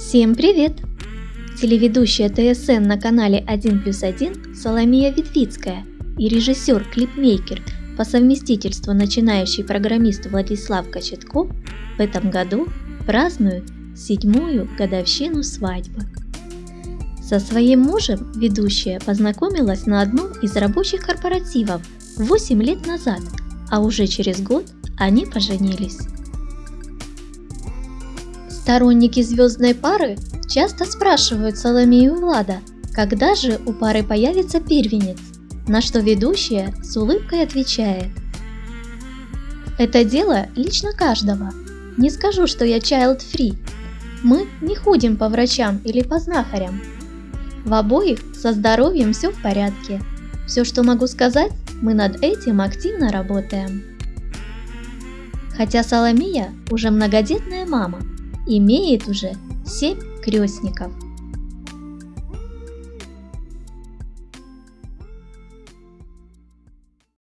Всем привет! Телеведущая ТСН на канале 1 плюс 1 Соломия Ветвицкая и режиссер-клипмейкер по совместительству начинающий программист Владислав Кочетков в этом году празднуют седьмую годовщину свадьбы. Со своим мужем ведущая познакомилась на одном из рабочих корпоративов 8 лет назад, а уже через год они поженились. Сторонники звездной пары часто спрашивают Соломею и Влада, когда же у пары появится первенец, на что ведущая с улыбкой отвечает. Это дело лично каждого. Не скажу, что я child free. Мы не ходим по врачам или по знахарям. В обоих со здоровьем все в порядке. Все, что могу сказать, мы над этим активно работаем. Хотя Соломия уже многодетная мама, имеет уже семь крестников.